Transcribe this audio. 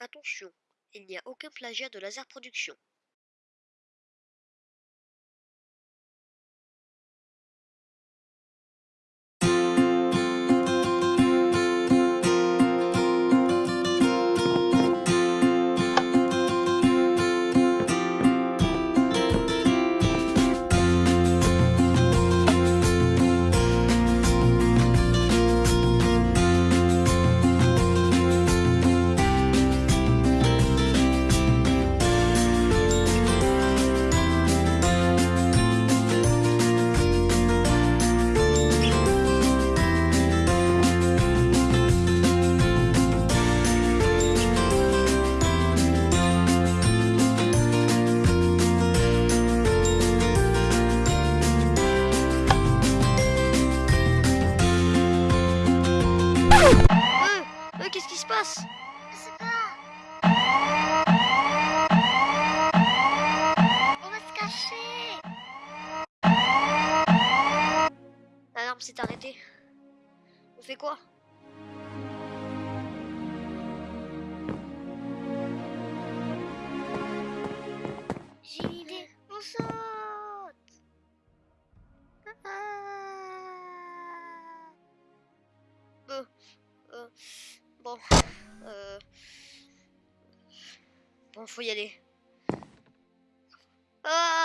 Attention, il n'y a aucun plagiat de laser production. Qu'est-ce qui se passe Je sais pas. On va se cacher. L'alarme s'est arrêtée. On fait quoi J'ai une idée. On saute. Euh, euh, bon, euh, faut y aller. Ah